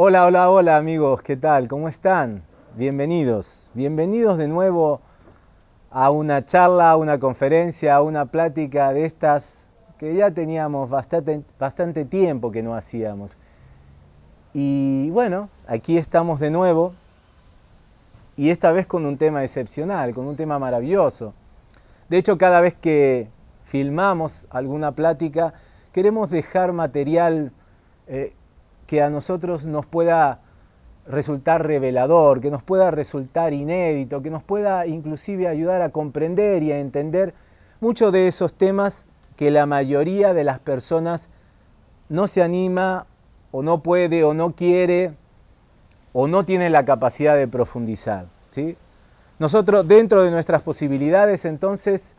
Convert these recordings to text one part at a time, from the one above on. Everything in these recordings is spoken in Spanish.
Hola, hola, hola amigos, ¿qué tal? ¿Cómo están? Bienvenidos, bienvenidos de nuevo a una charla, a una conferencia, a una plática de estas que ya teníamos bastante, tiempo que no hacíamos. Y bueno, aquí estamos de nuevo y esta vez con un tema excepcional, con un tema maravilloso. De hecho, cada vez que filmamos alguna plática, queremos dejar material eh, que a nosotros nos pueda resultar revelador, que nos pueda resultar inédito, que nos pueda inclusive ayudar a comprender y a entender muchos de esos temas que la mayoría de las personas no se anima o no puede o no quiere o no tiene la capacidad de profundizar. ¿sí? Nosotros dentro de nuestras posibilidades entonces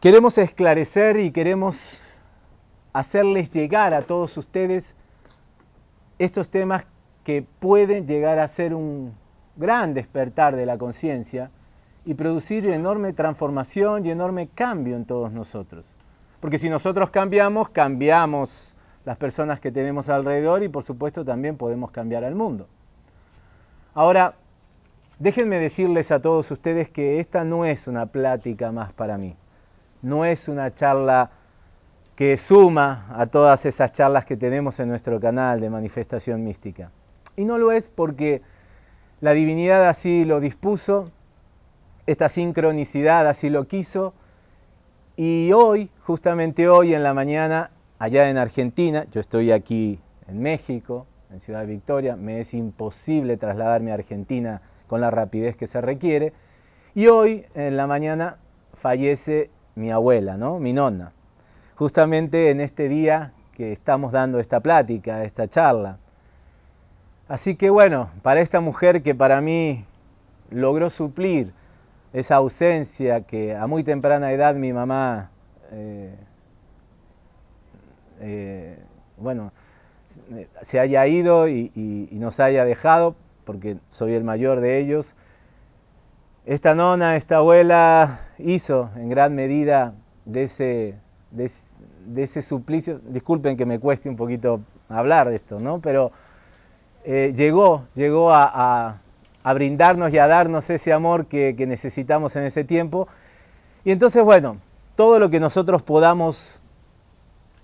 queremos esclarecer y queremos hacerles llegar a todos ustedes estos temas que pueden llegar a ser un gran despertar de la conciencia y producir enorme transformación y enorme cambio en todos nosotros. Porque si nosotros cambiamos, cambiamos las personas que tenemos alrededor y por supuesto también podemos cambiar al mundo. Ahora, déjenme decirles a todos ustedes que esta no es una plática más para mí, no es una charla que suma a todas esas charlas que tenemos en nuestro canal de manifestación mística. Y no lo es porque la divinidad así lo dispuso, esta sincronicidad así lo quiso, y hoy, justamente hoy en la mañana, allá en Argentina, yo estoy aquí en México, en Ciudad Victoria, me es imposible trasladarme a Argentina con la rapidez que se requiere, y hoy en la mañana fallece mi abuela, ¿no? mi nonna justamente en este día que estamos dando esta plática, esta charla. Así que bueno, para esta mujer que para mí logró suplir esa ausencia que a muy temprana edad mi mamá, eh, eh, bueno, se haya ido y, y, nos haya dejado, porque soy el mayor de ellos, esta nona, esta abuela hizo en gran medida de ese de, ese suplicio, disculpen que me cueste un poquito hablar de esto, ¿no? pero eh, llegó, llegó a, brindarnos y a darnos ese amor que, necesitamos en ese tiempo. Y entonces, bueno, todo lo que nosotros podamos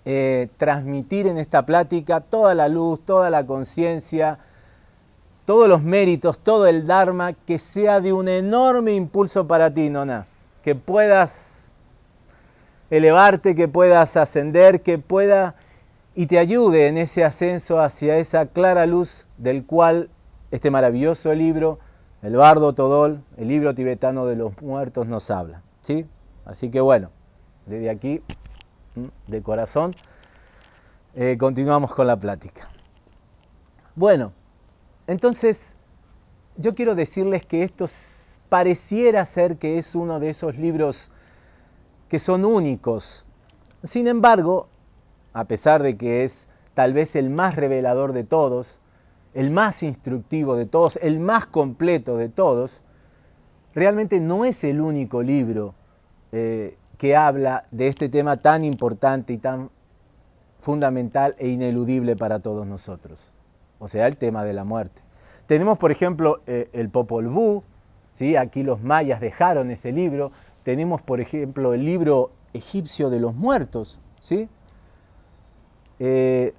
eh, transmitir en esta plática, toda la luz, toda la conciencia, todos los méritos, todo el Dharma, que sea de un enorme impulso para ti, Nona, que puedas elevarte, que puedas ascender, que pueda y te ayude en ese ascenso hacia esa clara luz del cual este maravilloso libro, el Bardo Todol, el libro tibetano de los muertos, nos habla. ¿sí? Así que bueno, desde aquí, de corazón, eh, continuamos con la plática. Bueno, entonces yo quiero decirles que esto pareciera ser que es uno de esos libros que son únicos. Sin embargo, a pesar de que es tal vez el más revelador de todos, el más instructivo de todos, el más completo de todos, realmente no es el único libro eh, que habla de este tema tan importante y tan fundamental e ineludible para todos nosotros, o sea, el tema de la muerte. Tenemos, por ejemplo, eh, el Popol Vuh, ¿sí? aquí los mayas dejaron ese libro, tenemos, por ejemplo, el libro egipcio de los muertos, ¿sí? Eh,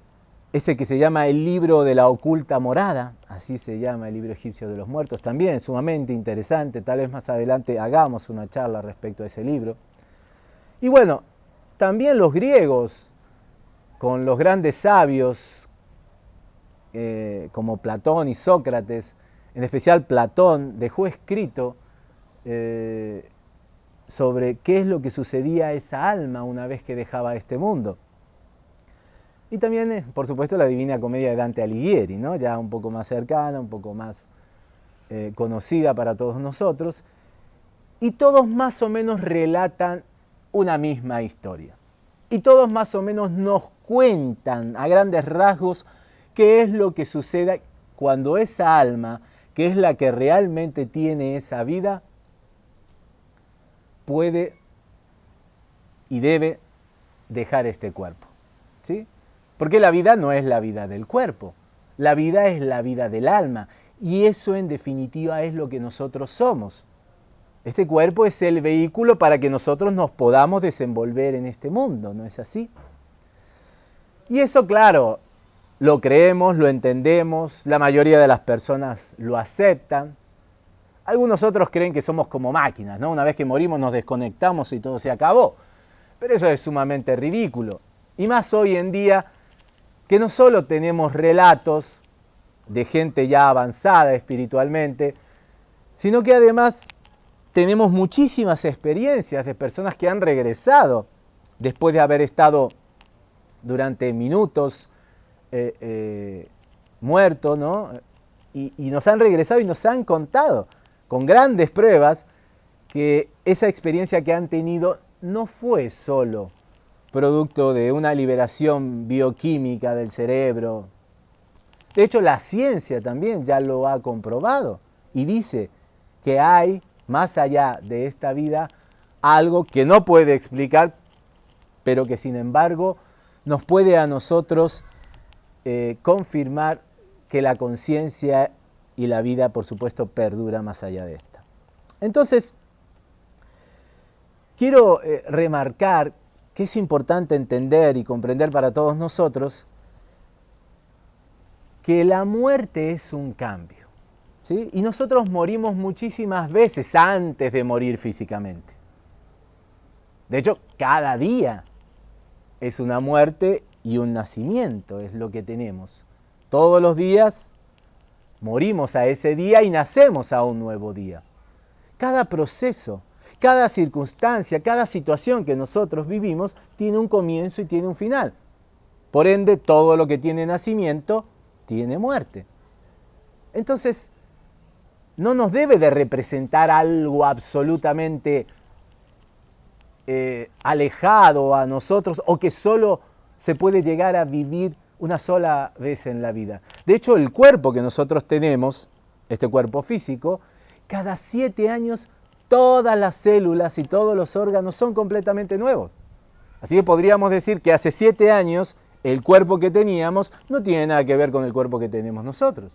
ese que se llama el libro de la oculta morada, así se llama el libro egipcio de los muertos, también sumamente interesante, tal vez más adelante hagamos una charla respecto a ese libro. Y bueno, también los griegos, con los grandes sabios eh, como Platón y Sócrates, en especial Platón, dejó escrito eh, sobre qué es lo que sucedía a esa alma una vez que dejaba este mundo. Y también, eh, por supuesto, la Divina Comedia de Dante Alighieri, ¿no? ya un poco más cercana, un poco más eh, conocida para todos nosotros. Y todos más o menos relatan una misma historia. Y todos más o menos nos cuentan a grandes rasgos qué es lo que sucede cuando esa alma, que es la que realmente tiene esa vida, puede y debe dejar este cuerpo. ¿sí? Porque la vida no es la vida del cuerpo. La vida es la vida del alma. Y eso en definitiva es lo que nosotros somos. Este cuerpo es el vehículo para que nosotros nos podamos desenvolver en este mundo, ¿no es así? Y eso, claro, lo creemos, lo entendemos, la mayoría de las personas lo aceptan. Algunos otros creen que somos como máquinas, ¿no? Una vez que morimos nos desconectamos y todo se acabó. Pero eso es sumamente ridículo. Y más hoy en día que no solo tenemos relatos de gente ya avanzada espiritualmente, sino que además tenemos muchísimas experiencias de personas que han regresado después de haber estado durante minutos eh, eh, muertos, ¿no? Y nos han regresado y nos han contado con grandes pruebas que esa experiencia que han tenido no fue solo producto de una liberación bioquímica del cerebro. De hecho, la ciencia también ya lo ha comprobado y dice que hay más allá de esta vida algo que no puede explicar, pero que sin embargo nos puede a nosotros eh, confirmar que la conciencia y la vida, por supuesto, perdura más allá de esta. Entonces, quiero eh, remarcar que es importante entender y comprender para todos nosotros que la muerte es un cambio. Y nosotros morimos muchísimas veces antes de morir físicamente. De hecho, cada día es una muerte y un nacimiento, es lo que tenemos. Todos los días morimos a ese día y nacemos a un nuevo día. Cada proceso, cada circunstancia, cada situación que nosotros vivimos tiene un comienzo y tiene un final. Por ende, todo lo que tiene nacimiento tiene muerte. Entonces, no nos debe de representar algo absolutamente eh, alejado a nosotros o que solo se puede llegar a vivir una sola vez en la vida. De hecho, el cuerpo que nosotros tenemos, este cuerpo físico, cada siete años todas las células y todos los órganos son completamente nuevos. Así que podríamos decir que hace siete años el cuerpo que teníamos no tiene nada que ver con el cuerpo que tenemos nosotros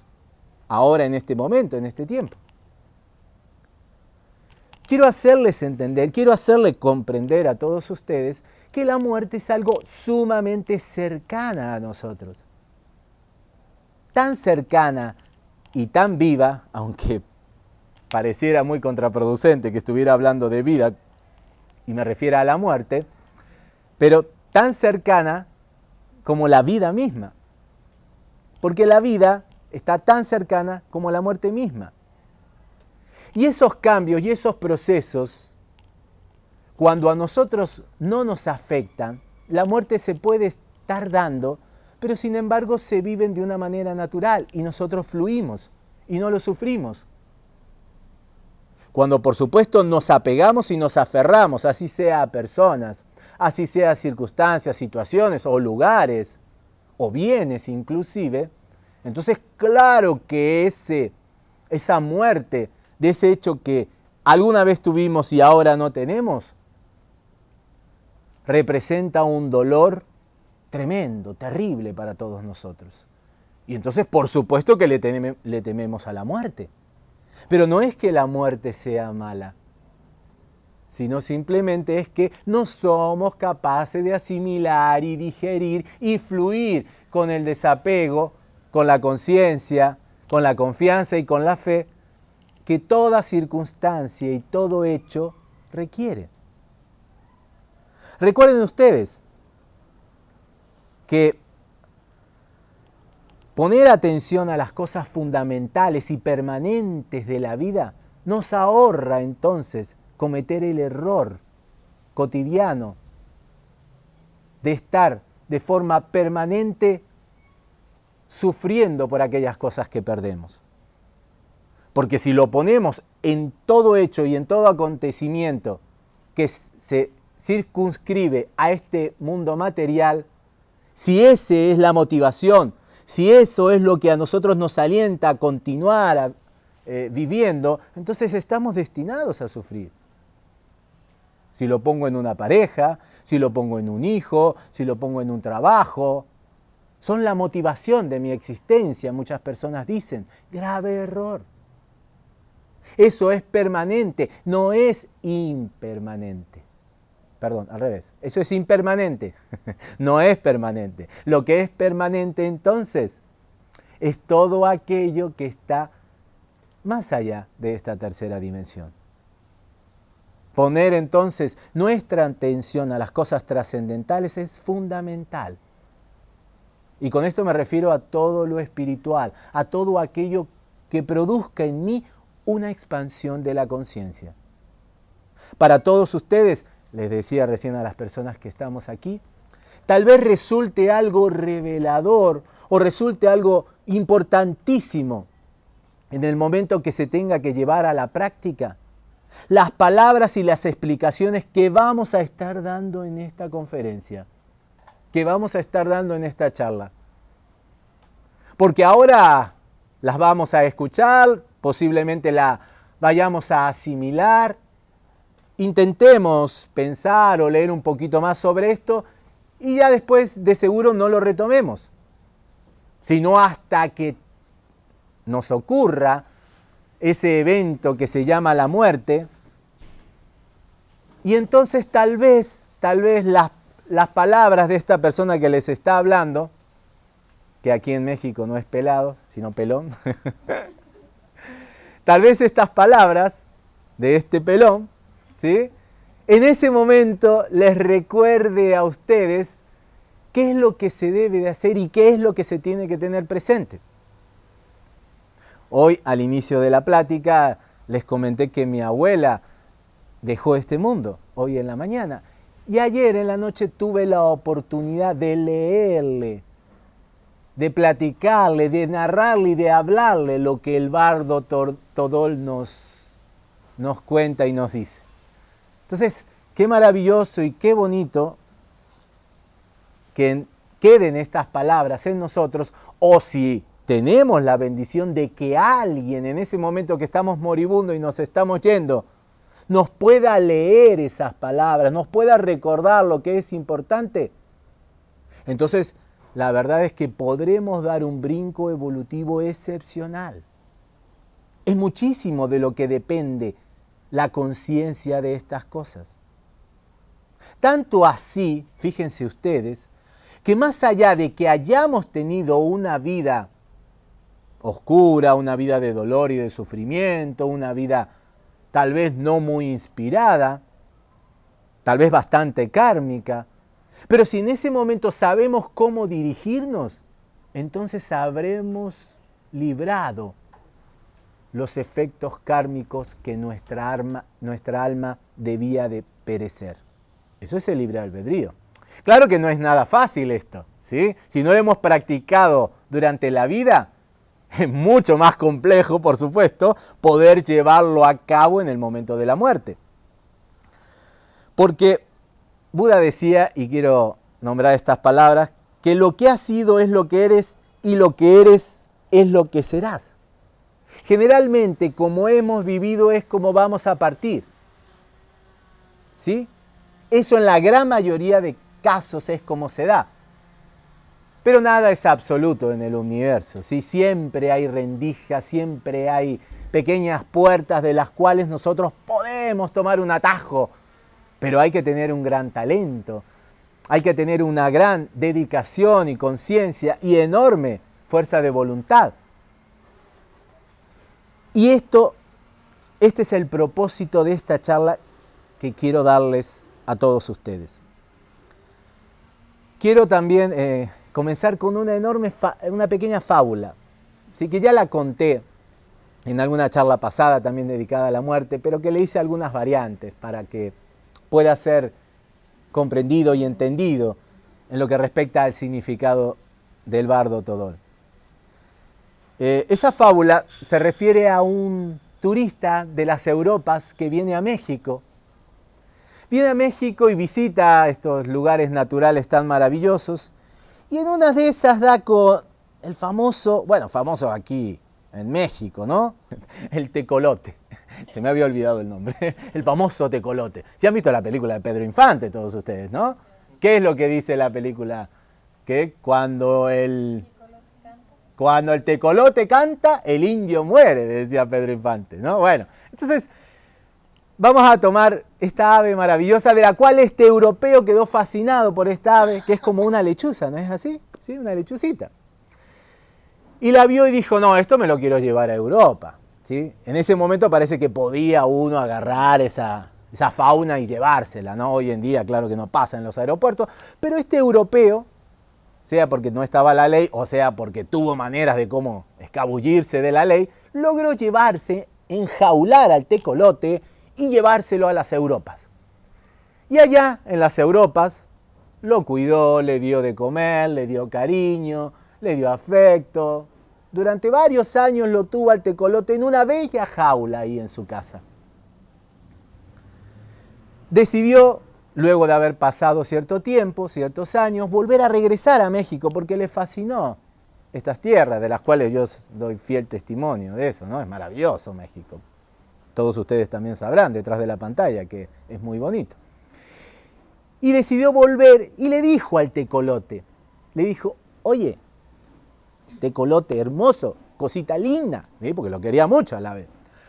ahora en este momento, en este tiempo. Quiero hacerles entender, quiero hacerle comprender a todos ustedes que la muerte es algo sumamente cercana a nosotros. Tan cercana y tan viva, aunque pareciera muy contraproducente que estuviera hablando de vida y me refiera a la muerte, pero tan cercana como la vida misma. Porque la vida está tan cercana como la muerte misma. Y esos cambios y esos procesos, cuando a nosotros no nos afectan, la muerte se puede estar dando, pero sin embargo se viven de una manera natural y nosotros fluimos y no lo sufrimos. Cuando por supuesto nos apegamos y nos aferramos, así sea a personas, así sea a circunstancias, situaciones o lugares o bienes inclusive, entonces, claro que ese, esa muerte de ese hecho que alguna vez tuvimos y ahora no tenemos, representa un dolor tremendo, terrible para todos nosotros. Y entonces, por supuesto que le, le tememos a la muerte. Pero no es que la muerte sea mala, sino simplemente es que no somos capaces de asimilar y digerir y fluir con el desapego con la conciencia, con la confianza y con la fe que toda circunstancia y todo hecho requiere. Recuerden ustedes que poner atención a las cosas fundamentales y permanentes de la vida nos ahorra entonces cometer el error cotidiano de estar de forma permanente sufriendo por aquellas cosas que perdemos. Porque si lo ponemos en todo hecho y en todo acontecimiento que se circunscribe a este mundo material, si esa es la motivación, si eso es lo que a nosotros nos alienta a continuar eh, viviendo, entonces estamos destinados a sufrir. Si lo pongo en una pareja, si lo pongo en un hijo, si lo pongo en un trabajo, son la motivación de mi existencia, muchas personas dicen. Grave error. Eso es permanente, no es impermanente. Perdón, al revés. Eso es impermanente, no es permanente. Lo que es permanente entonces es todo aquello que está más allá de esta tercera dimensión. Poner entonces nuestra atención a las cosas trascendentales es fundamental. Y con esto me refiero a todo lo espiritual, a todo aquello que produzca en mí una expansión de la conciencia. Para todos ustedes, les decía recién a las personas que estamos aquí, tal vez resulte algo revelador o resulte algo importantísimo en el momento que se tenga que llevar a la práctica las palabras y las explicaciones que vamos a estar dando en esta conferencia que vamos a estar dando en esta charla. Porque ahora las vamos a escuchar, posiblemente la vayamos a asimilar. Intentemos pensar o leer un poquito más sobre esto y ya después de seguro no lo retomemos, sino hasta que nos ocurra ese evento que se llama la muerte. Y entonces tal vez, tal vez las las palabras de esta persona que les está hablando, que aquí en México no es pelado, sino pelón, tal vez estas palabras de este pelón, ¿sí? en ese momento les recuerde a ustedes qué es lo que se debe de hacer y qué es lo que se tiene que tener presente. Hoy, al inicio de la plática, les comenté que mi abuela dejó este mundo, hoy en la mañana. Y ayer en la noche tuve la oportunidad de leerle, de platicarle, de narrarle y de hablarle lo que el bardo Todol nos, nos cuenta y nos dice. Entonces, qué maravilloso y qué bonito que queden estas palabras en nosotros, o si tenemos la bendición de que alguien en ese momento que estamos moribundo y nos estamos yendo, nos pueda leer esas palabras, nos pueda recordar lo que es importante, entonces la verdad es que podremos dar un brinco evolutivo excepcional. Es muchísimo de lo que depende la conciencia de estas cosas. Tanto así, fíjense ustedes, que más allá de que hayamos tenido una vida oscura, una vida de dolor y de sufrimiento, una vida tal vez no muy inspirada, tal vez bastante kármica, pero si en ese momento sabemos cómo dirigirnos, entonces habremos librado los efectos kármicos que nuestra, alma debía de perecer. Eso es el libre albedrío. Claro que no es nada fácil esto, ¿sí? Si no lo hemos practicado durante la vida, es mucho más complejo, por supuesto, poder llevarlo a cabo en el momento de la muerte. Porque Buda decía, y quiero nombrar estas palabras, que lo que has sido es lo que eres y lo que eres es lo que serás. Generalmente, como hemos vivido es como vamos a partir. ¿Sí? Eso en la gran mayoría de casos es como se da. Pero nada es absoluto en el universo, ¿sí? siempre hay rendijas, siempre hay pequeñas puertas de las cuales nosotros podemos tomar un atajo, pero hay que tener un gran talento, hay que tener una gran dedicación y conciencia y enorme fuerza de voluntad. Y esto, este es el propósito de esta charla que quiero darles a todos ustedes. Quiero también... Eh, comenzar con una enorme, una pequeña fábula, ¿sí? que ya la conté en alguna charla pasada también dedicada a la muerte, pero que le hice algunas variantes para que pueda ser comprendido y entendido en lo que respecta al significado del bardo Todol. Eh, esa fábula se refiere a un turista de las Europas que viene a México. Viene a México y visita estos lugares naturales tan maravillosos y en una de esas da con el famoso, bueno, famoso aquí en México, ¿no? El tecolote. Se me había olvidado el nombre. El famoso tecolote. Si han visto la película de Pedro Infante todos ustedes, ¿no? ¿Qué es lo que dice la película que cuando el, cuando el tecolote canta, el indio muere, decía Pedro Infante, ¿no? Bueno, entonces vamos a tomar esta ave maravillosa de la cual este europeo quedó fascinado por esta ave, que es como una lechuza, ¿no es así? Sí, una lechucita. Y la vio y dijo, no, esto me lo quiero llevar a Europa. ¿Sí? En ese momento parece que podía uno agarrar esa, esa fauna y llevársela, ¿no? Hoy en día, claro que no pasa en los aeropuertos, pero este europeo, sea porque no estaba la ley o sea porque tuvo maneras de cómo escabullirse de la ley, logró llevarse, enjaular al tecolote y llevárselo a las Europas. Y allá, en las Europas, lo cuidó, le dio de comer, le dio cariño, le dio afecto. Durante varios años lo tuvo al tecolote en una bella jaula ahí en su casa. Decidió, luego de haber pasado cierto tiempo, ciertos años, volver a regresar a México porque le fascinó estas tierras, de las cuales yo doy fiel testimonio de eso, ¿no? Es maravilloso México. Todos ustedes también sabrán detrás de la pantalla que es muy bonito. Y decidió volver y le dijo al tecolote, le dijo, oye, tecolote hermoso, cosita linda, porque lo quería mucho a la vez,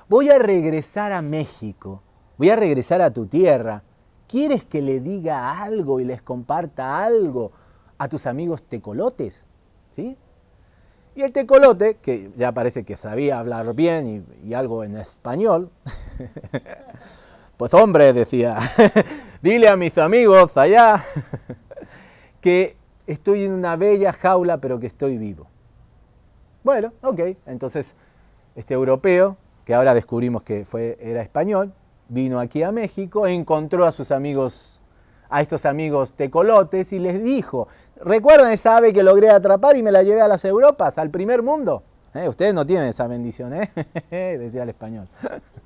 voy a regresar a México, voy a regresar a tu tierra, ¿quieres que le diga algo y les comparta algo a tus amigos tecolotes? ¿Sí? Y el tecolote, que ya parece que sabía hablar bien y, algo en español, pues hombre, decía, dile a mis amigos allá que estoy en una bella jaula, pero que estoy vivo. Bueno, ok, entonces este europeo, que ahora descubrimos que fue, era español, vino aquí a México, encontró a sus amigos a estos amigos tecolotes y les dijo, ¿recuerdan esa ave que logré atrapar y me la llevé a las Europas, al primer mundo? ¿Eh? Ustedes no tienen esa bendición, ¿eh? decía el español.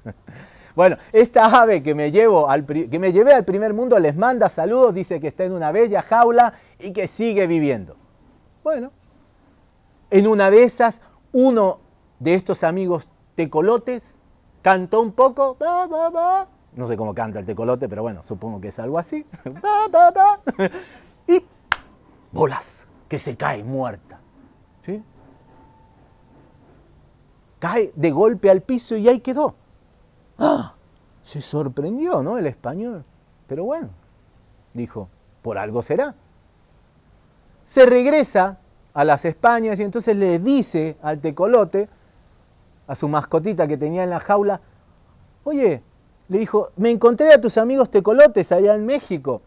bueno, esta ave que me, llevo al, que me llevé al primer mundo les manda saludos, dice que está en una bella jaula y que sigue viviendo. Bueno, en una de esas, uno de estos amigos tecolotes cantó un poco, no sé cómo canta el tecolote, pero bueno, supongo que es algo así. y bolas, que se cae muerta. ¿Sí? Cae de golpe al piso y ahí quedó. ¡Ah! Se sorprendió, ¿no? El español. Pero bueno, dijo, por algo será. Se regresa a las Españas y entonces le dice al tecolote, a su mascotita que tenía en la jaula, oye, le dijo, me encontré a tus amigos tecolotes allá en México.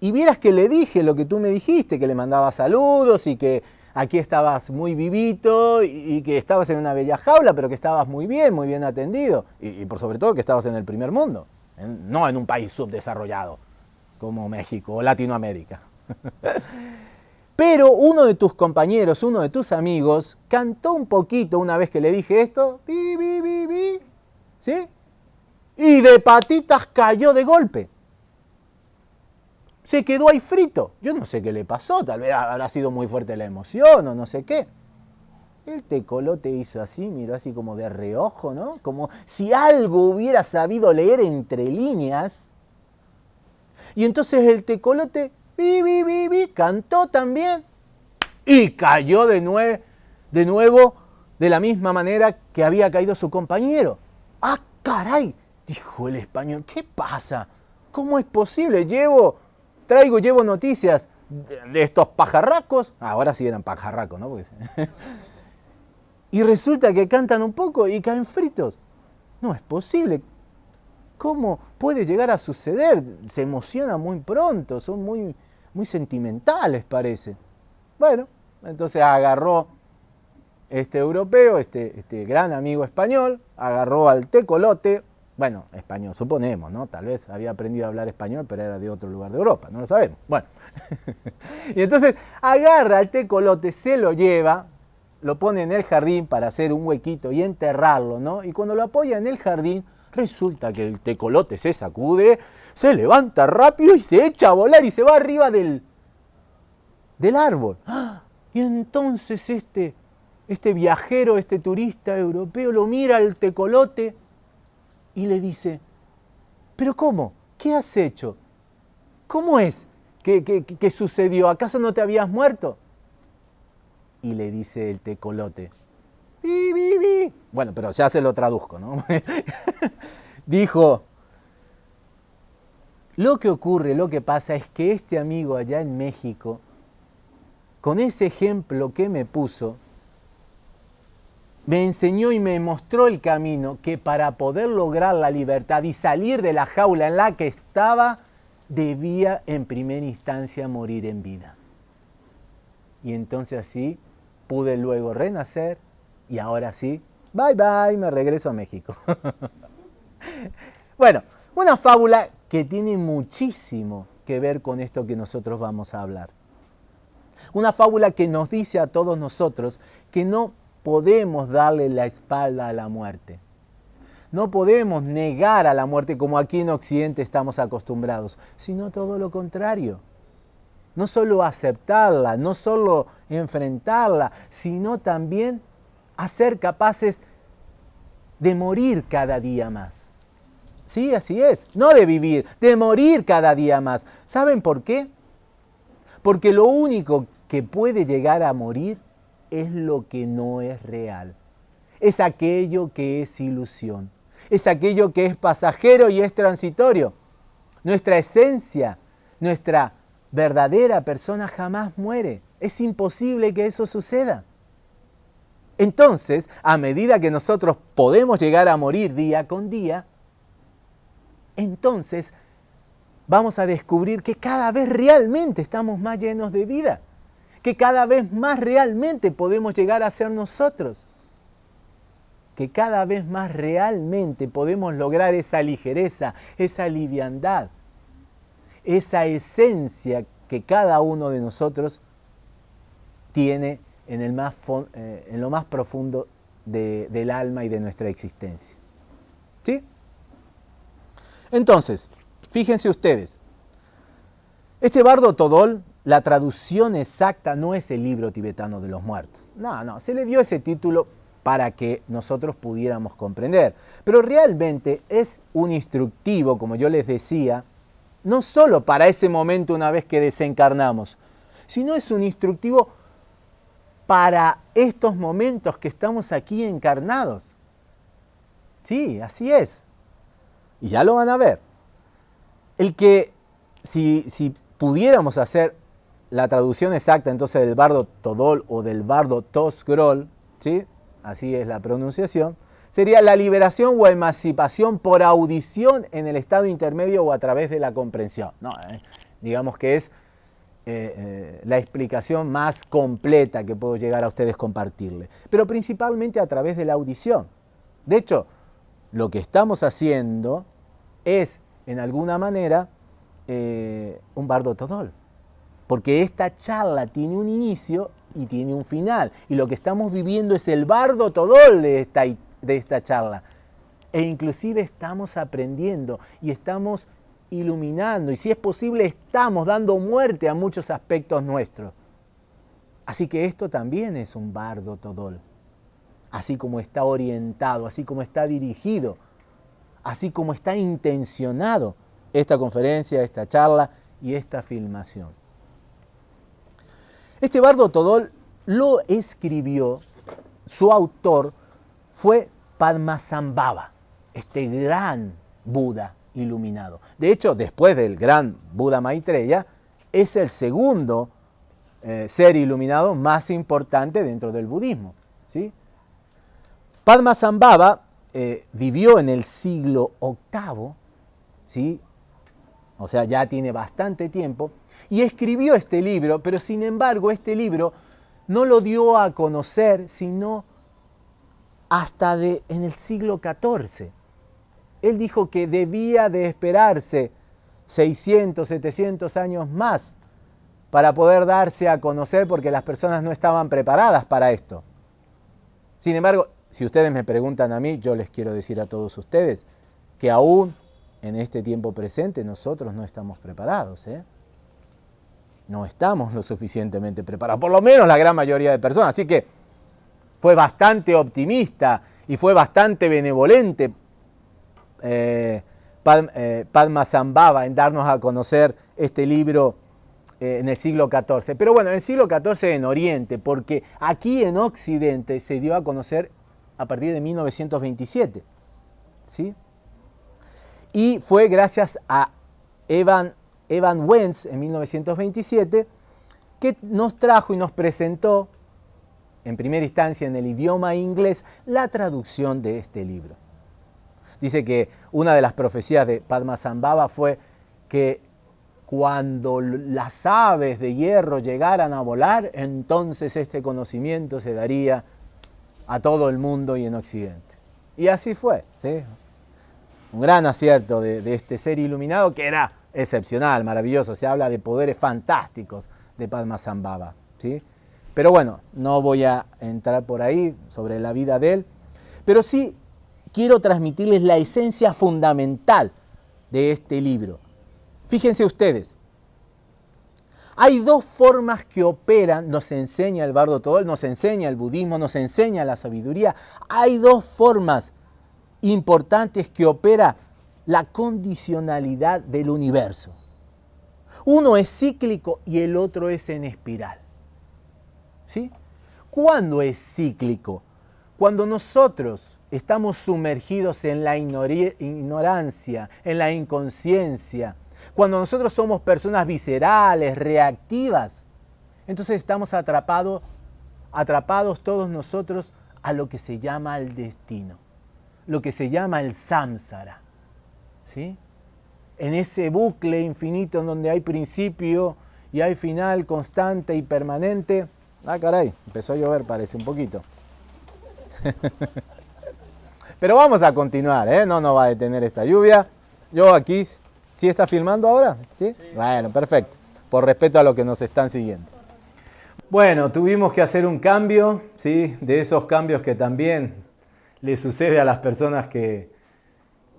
Y vieras que le dije lo que tú me dijiste, que le mandaba saludos y que aquí estabas muy vivito y, que estabas en una bella jaula, pero que estabas muy bien, muy bien atendido. Y, por sobre todo que estabas en el primer mundo, no en un país subdesarrollado como México o Latinoamérica. Pero uno de tus compañeros, uno de tus amigos, cantó un poquito una vez que le dije esto, bi, bi, bi, bi, ¿sí? y de patitas cayó de golpe. Se quedó ahí frito. Yo no sé qué le pasó, tal vez habrá sido muy fuerte la emoción o no sé qué. El tecolote hizo así, miró así como de reojo, ¿no? Como si algo hubiera sabido leer entre líneas. Y entonces el tecolote, bi, bi, bi, cantó también y cayó de, de nuevo de la misma manera que había caído su compañero. ¡Ah, caray! Dijo el español, ¿qué pasa? ¿Cómo es posible? Llevo, traigo, llevo noticias de, estos pajarracos. Ahora sí eran pajarracos, ¿no? y resulta que cantan un poco y caen fritos. No es posible. ¿Cómo puede llegar a suceder? Se emociona muy pronto, son muy, muy sentimentales, parece. Bueno, entonces agarró este europeo, este, este gran amigo español, agarró al tecolote, bueno, español, suponemos, ¿no? Tal vez había aprendido a hablar español, pero era de otro lugar de Europa, no lo sabemos. Bueno, y entonces agarra al tecolote, se lo lleva, lo pone en el jardín para hacer un huequito y enterrarlo, ¿no? Y cuando lo apoya en el jardín, resulta que el tecolote se sacude, se levanta rápido y se echa a volar y se va arriba del, del árbol. Y entonces este, este viajero, este turista europeo lo mira al tecolote y le dice, pero ¿cómo? ¿Qué has hecho? ¿Cómo es ¿Qué, sucedió? ¿Acaso no te habías muerto? Y le dice el tecolote, ¡Vi, Bueno, pero ya se lo traduzco, ¿no? Dijo, lo que ocurre, lo que pasa es que este amigo allá en México, con ese ejemplo que me puso, me enseñó y me mostró el camino que para poder lograr la libertad y salir de la jaula en la que estaba, debía en primera instancia morir en vida. Y entonces así pude luego renacer y ahora sí, bye bye, me regreso a México. bueno, una fábula que tiene muchísimo que ver con esto que nosotros vamos a hablar. Una fábula que nos dice a todos nosotros que no podemos darle la espalda a la muerte. No podemos negar a la muerte como aquí en Occidente estamos acostumbrados, sino todo lo contrario. No solo aceptarla, no solo enfrentarla, sino también a ser capaces de morir cada día más. Sí, así es. No de vivir, de morir cada día más. ¿Saben por qué? Porque lo único que puede llegar a morir es lo que no es real. Es aquello que es ilusión. Es aquello que es pasajero y es transitorio. Nuestra esencia, nuestra verdadera persona jamás muere. Es imposible que eso suceda. Entonces, a medida que nosotros podemos llegar a morir día con día, entonces vamos a descubrir que cada vez realmente estamos más llenos de vida que cada vez más realmente podemos llegar a ser nosotros, que cada vez más realmente podemos lograr esa ligereza, esa liviandad, esa esencia que cada uno de nosotros tiene en, el más, eh, en lo más profundo del alma y de nuestra existencia. ¿Sí? Entonces, fíjense ustedes, este bardo Todol la traducción exacta no es el libro tibetano de los muertos. No, no, se le dio ese título para que nosotros pudiéramos comprender. Pero realmente es un instructivo, como yo les decía, no solo para ese momento una vez que desencarnamos, sino es un instructivo para estos momentos que estamos aquí encarnados. Sí, así es. Y ya lo van a ver. El que, si, si pudiéramos hacer la traducción exacta entonces del bardo Todol o del bardo Tosgrol, ¿sí? así es la pronunciación, sería la liberación o emancipación por audición en el estado intermedio o a través de la comprensión. No, eh, digamos que es eh, eh, la explicación más completa que puedo llegar a ustedes compartirle, pero principalmente a través de la audición. De hecho, lo que estamos haciendo es, en alguna manera, un bardo Todol. Porque esta charla tiene un inicio y tiene un final. Y lo que estamos viviendo es el bardo todol de esta, de esta charla. E inclusive estamos aprendiendo y estamos iluminando. Y si es posible, estamos dando muerte a muchos aspectos nuestros. Así que esto también es un bardo todol. Así como está orientado, así como está dirigido, así como está intencionado esta conferencia, esta charla y esta filmación. Este bardo Todol lo escribió, su autor fue Padmasambhava, este gran Buda iluminado. De hecho, después del gran Buda Maitreya, es el segundo eh, ser iluminado más importante dentro del budismo. ¿sí? Padmasambhava eh, vivió en el siglo VIII, ¿sí? o sea, ya tiene bastante tiempo, y escribió este libro, pero sin embargo este libro no lo dio a conocer sino hasta de, en el siglo XIV. Él dijo que debía de esperarse 600, 700 años más para poder darse a conocer porque las personas no estaban preparadas para esto. Sin embargo, si ustedes me preguntan a mí, yo les quiero decir a todos ustedes que aún en este tiempo presente nosotros no estamos preparados. ¿eh? no estamos lo suficientemente preparados, por lo menos la gran mayoría de personas. Así que fue bastante optimista y fue bastante benevolente eh, eh, Padma Zambaba en darnos a conocer este libro eh, en el siglo XIV. Pero bueno, en el siglo XIV en Oriente, porque aquí en Occidente se dio a conocer a partir de 1927. ¿sí? Y fue gracias a Evan, Evan Wentz en 1927 que nos trajo y nos presentó en primera instancia en el idioma inglés la traducción de este libro. Dice que una de las profecías de Padmasambhava fue que cuando las aves de hierro llegaran a volar, entonces este conocimiento se daría a todo el mundo y en Occidente. Y así fue, ¿sí? Un gran acierto de, de este ser iluminado que era excepcional, maravilloso. Se habla de poderes fantásticos de Padmasambhava, ¿sí? Pero bueno, no voy a entrar por ahí sobre la vida de él, pero sí quiero transmitirles la esencia fundamental de este libro. Fíjense ustedes, hay dos formas que operan, nos enseña el Bardo Todol, nos enseña el budismo, nos enseña la sabiduría. Hay dos formas importantes que opera la condicionalidad del universo. Uno es cíclico y el otro es en espiral. ¿Sí? ¿Cuándo es cíclico? Cuando nosotros estamos sumergidos en la ignorancia, en la inconsciencia, cuando nosotros somos personas viscerales, reactivas, entonces estamos atrapados, atrapados todos nosotros a lo que se llama el destino, lo que se llama el samsara. ¿sí? En ese bucle infinito en donde hay principio y hay final constante y permanente, Ah, caray, empezó a llover, parece un poquito. Pero vamos a continuar, ¿eh? No nos va a detener esta lluvia. Yo aquí, ¿sí está filmando ahora? ¿Sí? Bueno, perfecto. Por respeto a los que nos están siguiendo. Bueno, tuvimos que hacer un cambio, ¿sí? De esos cambios que también le sucede a las personas que,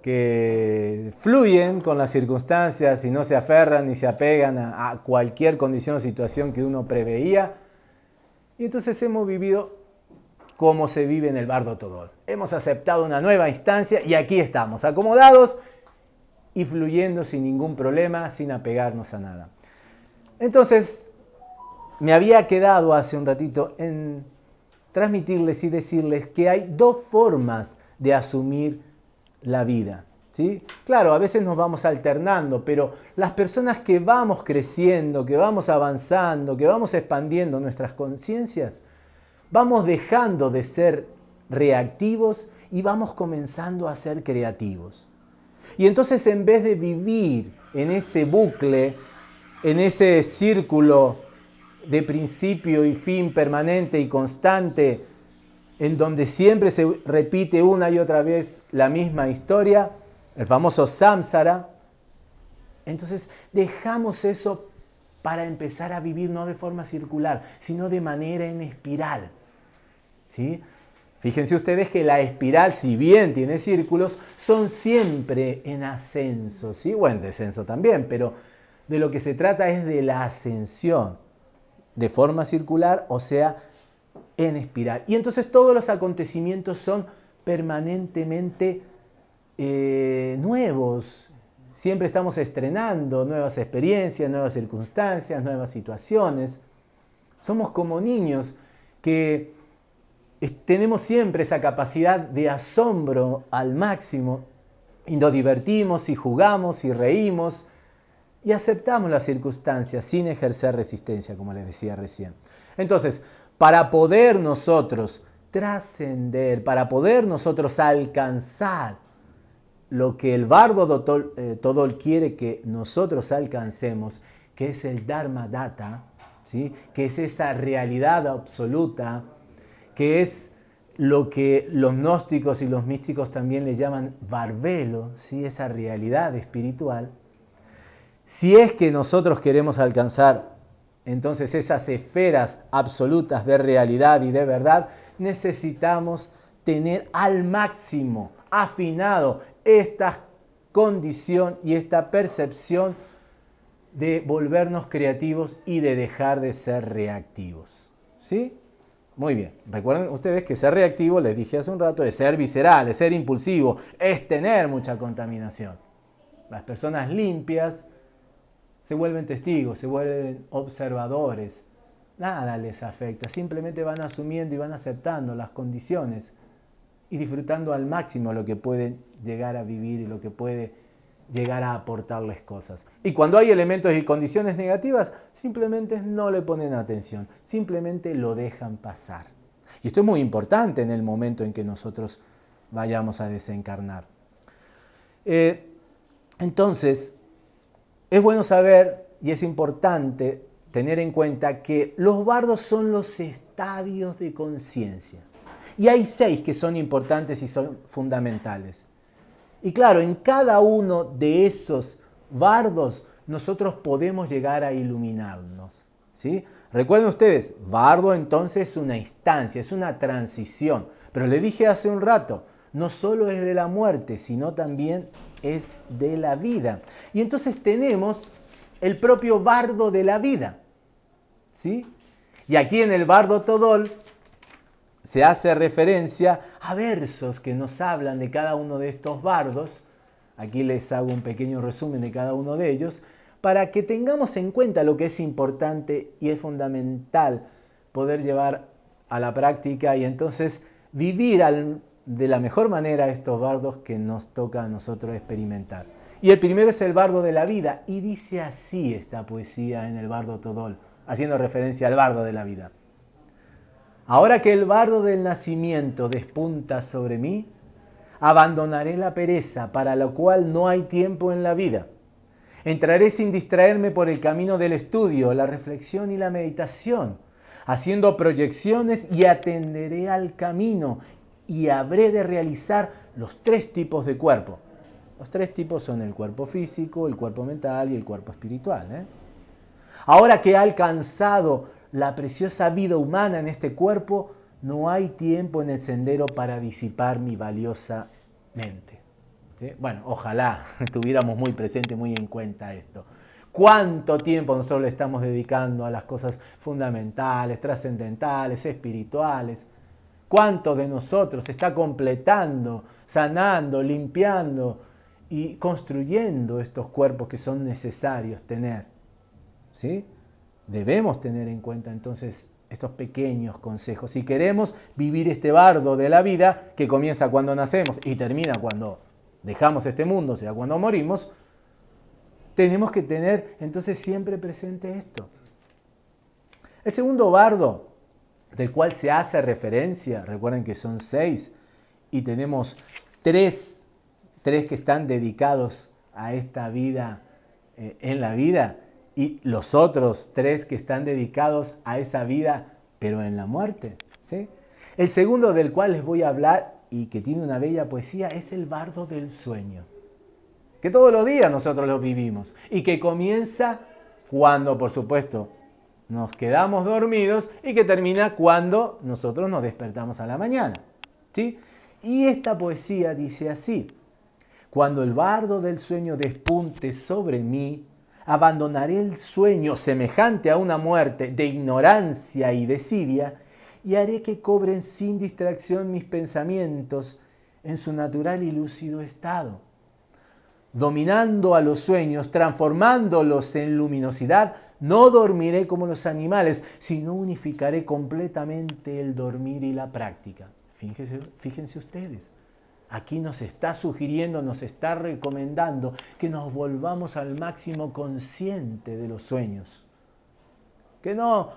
que fluyen con las circunstancias y no se aferran ni se apegan a, a cualquier condición o situación que uno preveía y entonces hemos vivido como se vive en el Bardo Todol. Hemos aceptado una nueva instancia y aquí estamos, acomodados y fluyendo sin ningún problema, sin apegarnos a nada. Entonces, me había quedado hace un ratito en transmitirles y decirles que hay dos formas de asumir la vida. Claro, a veces nos vamos alternando, pero las personas que vamos creciendo, que vamos avanzando, que vamos expandiendo nuestras conciencias, vamos dejando de ser reactivos y vamos comenzando a ser creativos. Y entonces en vez de vivir en ese bucle, en ese círculo de principio y fin permanente y constante, en donde siempre se repite una y otra vez la misma historia, el famoso samsara, entonces dejamos eso para empezar a vivir no de forma circular, sino de manera en espiral. ¿Sí? Fíjense ustedes que la espiral, si bien tiene círculos, son siempre en ascenso, o en descenso también, pero de lo que se trata es de la ascensión de forma circular, o sea, en espiral. Y entonces todos los acontecimientos son permanentemente eh, nuevos. Siempre estamos estrenando nuevas experiencias, nuevas circunstancias, nuevas situaciones. Somos como niños que tenemos siempre esa capacidad de asombro al máximo y nos divertimos y jugamos y reímos y aceptamos las circunstancias sin ejercer resistencia, como les decía recién. Entonces, para poder nosotros trascender, para poder nosotros alcanzar lo que el bardo eh, Todol quiere que nosotros alcancemos, que es el Dharma Data, ¿sí? que es esa realidad absoluta, que es lo que los gnósticos y los místicos también le llaman barbelo, ¿sí? esa realidad espiritual. Si es que nosotros queremos alcanzar entonces esas esferas absolutas de realidad y de verdad, necesitamos tener al máximo afinado esta condición y esta percepción de volvernos creativos y de dejar de ser reactivos. ¿Sí? Muy bien. Recuerden ustedes que ser reactivo, les dije hace un rato, es ser visceral, es ser impulsivo, es tener mucha contaminación. Las personas limpias se vuelven testigos, se vuelven observadores. Nada les afecta, simplemente van asumiendo y van aceptando las condiciones y disfrutando al máximo lo que pueden llegar a vivir y lo que puede llegar a aportarles cosas. Y cuando hay elementos y condiciones negativas, simplemente no le ponen atención, simplemente lo dejan pasar. Y esto es muy importante en el momento en que nosotros vayamos a desencarnar. Eh, entonces, es bueno saber y es importante tener en cuenta que los bardos son los estadios de conciencia. Y hay seis que son importantes y son fundamentales. Y claro, en cada uno de esos bardos nosotros podemos llegar a iluminarnos. ¿sí? Recuerden ustedes, bardo entonces es una instancia, es una transición. Pero le dije hace un rato, no solo es de la muerte, sino también es de la vida. Y entonces tenemos el propio bardo de la vida. ¿sí? Y aquí en el bardo Todol se hace referencia a versos que nos hablan de cada uno de estos bardos. Aquí les hago un pequeño resumen de cada uno de ellos para que tengamos en cuenta lo que es importante y es fundamental poder llevar a la práctica y entonces vivir de la mejor manera estos bardos que nos toca a nosotros experimentar. Y el primero es el bardo de la vida y dice así esta poesía en el bardo Todol, haciendo referencia al bardo de la vida. Ahora que el bardo del nacimiento despunta sobre mí, abandonaré la pereza para lo cual no hay tiempo en la vida. Entraré sin distraerme por el camino del estudio, la reflexión y la meditación, haciendo proyecciones y atenderé al camino y habré de realizar los tres tipos de cuerpo. Los tres tipos son el cuerpo físico, el cuerpo mental y el cuerpo espiritual. ¿eh? Ahora que he alcanzado la preciosa vida humana en este cuerpo, no hay tiempo en el sendero para disipar mi valiosa mente. Bueno, ojalá tuviéramos muy presente, muy en cuenta esto. ¿Cuánto tiempo nosotros le estamos dedicando a las cosas fundamentales, trascendentales, espirituales? ¿Cuánto de nosotros está completando, sanando, limpiando y construyendo estos cuerpos que son necesarios tener? ¿Sí? Debemos tener en cuenta entonces estos pequeños consejos. Si queremos vivir este bardo de la vida que comienza cuando nacemos y termina cuando dejamos este mundo, o sea, cuando morimos, tenemos que tener entonces siempre presente esto. El segundo bardo del cual se hace referencia, recuerden que son seis, y tenemos tres, tres que están dedicados a esta vida eh, en la vida, y los otros tres que están dedicados a esa vida, pero en la muerte. ¿sí? El segundo del cual les voy a hablar y que tiene una bella poesía es el bardo del sueño, que todos los días nosotros lo vivimos y que comienza cuando, por supuesto, nos quedamos dormidos y que termina cuando nosotros nos despertamos a la mañana. ¿sí? Y esta poesía dice así, cuando el bardo del sueño despunte sobre mí, abandonaré el sueño semejante a una muerte de ignorancia y desidia, y haré que cobren sin distracción mis pensamientos en su natural y lúcido estado. Dominando a los sueños, transformándolos en luminosidad, no dormiré como los animales, sino unificaré completamente el dormir y la práctica. Fíjense, fíjense ustedes, Aquí nos está sugiriendo, nos está recomendando que nos volvamos al máximo consciente de los sueños. Que no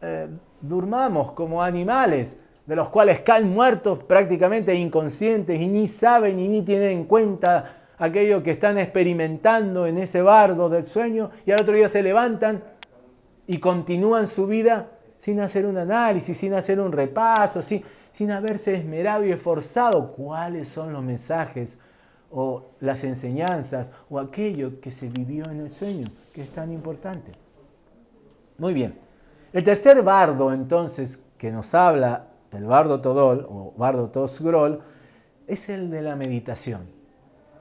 eh, durmamos como animales, de los cuales caen muertos prácticamente inconscientes y ni saben y ni tienen en cuenta aquello que están experimentando en ese bardo del sueño y al otro día se levantan y continúan su vida sin hacer un análisis, sin hacer un repaso, sin, sin haberse esmerado y esforzado cuáles son los mensajes o las enseñanzas o aquello que se vivió en el sueño, que es tan importante. Muy bien. El tercer bardo, entonces, que nos habla del bardo Todol o bardo Tosgrol, es el de la meditación,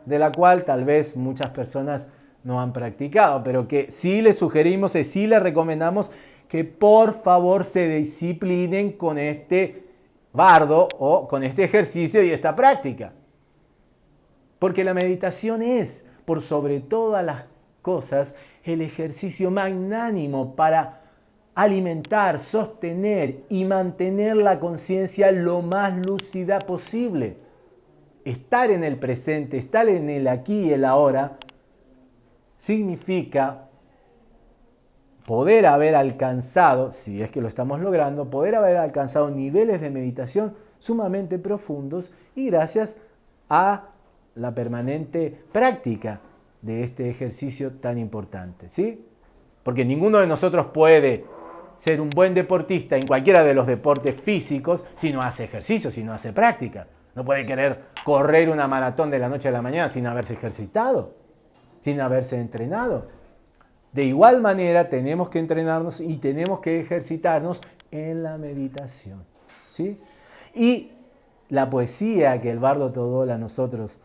de la cual tal vez muchas personas no han practicado, pero que sí les sugerimos y sí les recomendamos que por favor se disciplinen con este bardo o con este ejercicio y esta práctica. Porque la meditación es, por sobre todas las cosas, el ejercicio magnánimo para alimentar, sostener y mantener la conciencia lo más lúcida posible. Estar en el presente, estar en el aquí y el ahora, significa poder haber alcanzado, si es que lo estamos logrando, poder haber alcanzado niveles de meditación sumamente profundos y gracias a la permanente práctica de este ejercicio tan importante, ¿sí? Porque ninguno de nosotros puede ser un buen deportista en cualquiera de los deportes físicos si no hace ejercicio, si no hace práctica. No puede querer correr una maratón de la noche a la mañana sin haberse ejercitado, sin haberse entrenado. De igual manera tenemos que entrenarnos y tenemos que ejercitarnos en la meditación. ¿sí? Y la poesía que el bardo Todola a nosotros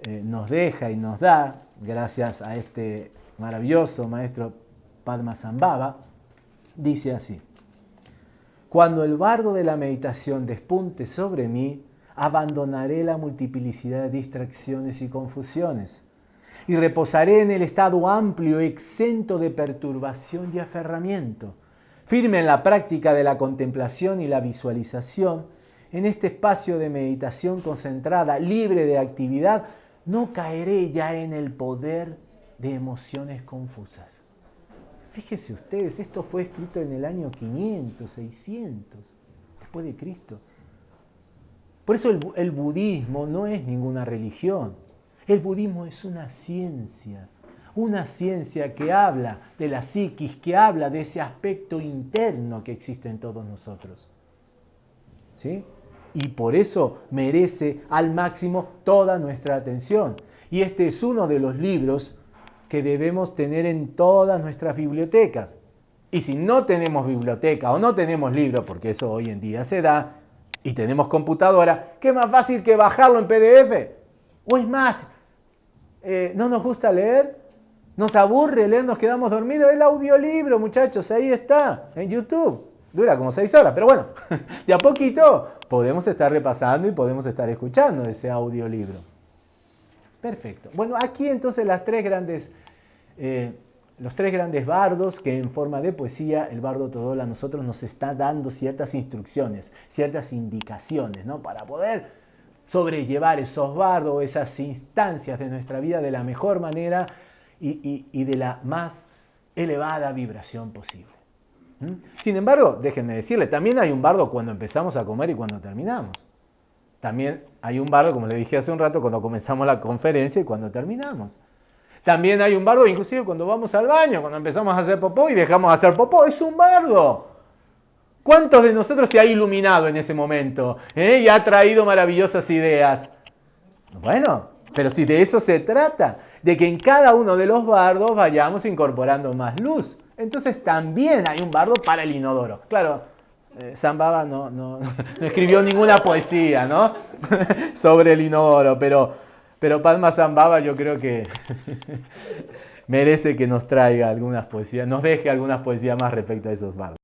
eh, nos deja y nos da, gracias a este maravilloso maestro Padma Sambhava, dice así, cuando el bardo de la meditación despunte sobre mí, abandonaré la multiplicidad de distracciones y confusiones y reposaré en el estado amplio, exento de perturbación y aferramiento, firme en la práctica de la contemplación y la visualización, en este espacio de meditación concentrada, libre de actividad, no caeré ya en el poder de emociones confusas. Fíjese ustedes, esto fue escrito en el año 500, 600, después de Cristo. Por eso el, el budismo no es ninguna religión. El budismo es una ciencia, una ciencia que habla de la psiquis, que habla de ese aspecto interno que existe en todos nosotros. ¿Sí? Y por eso merece al máximo toda nuestra atención. Y este es uno de los libros que debemos tener en todas nuestras bibliotecas. Y si no tenemos biblioteca o no tenemos libro, porque eso hoy en día se da, y tenemos computadora, ¿qué más fácil que bajarlo en PDF? O es más, eh, ¿no nos gusta leer? ¿Nos aburre leer? ¿Nos quedamos dormidos? El audiolibro, muchachos, ahí está, en YouTube. Dura como seis horas, pero bueno, de a poquito podemos estar repasando y podemos estar escuchando ese audiolibro. Perfecto. Bueno, aquí entonces las tres grandes, eh, los tres grandes bardos que en forma de poesía el bardo Todola a nosotros nos está dando ciertas instrucciones, ciertas indicaciones, ¿no? Para poder sobrellevar esos bardos, esas instancias de nuestra vida de la mejor manera y, de la más elevada vibración posible. ¿Mm? Sin embargo, déjenme decirle, también hay un bardo cuando empezamos a comer y cuando terminamos. También hay un bardo, como le dije hace un rato, cuando comenzamos la conferencia y cuando terminamos. También hay un bardo, inclusive cuando vamos al baño, cuando empezamos a hacer popó y dejamos de hacer popó. Es un bardo. ¿Cuántos de nosotros se ha iluminado en ese momento eh? y ha traído maravillosas ideas? Bueno, pero si de eso se trata, de que en cada uno de los bardos vayamos incorporando más luz. Entonces también hay un bardo para el inodoro. Claro, eh, Zambaba no, no, no, escribió ninguna poesía ¿no? sobre el inodoro, pero, pero Padma Zambaba yo creo que merece que nos traiga algunas poesías, nos deje algunas poesías más respecto a esos bardos.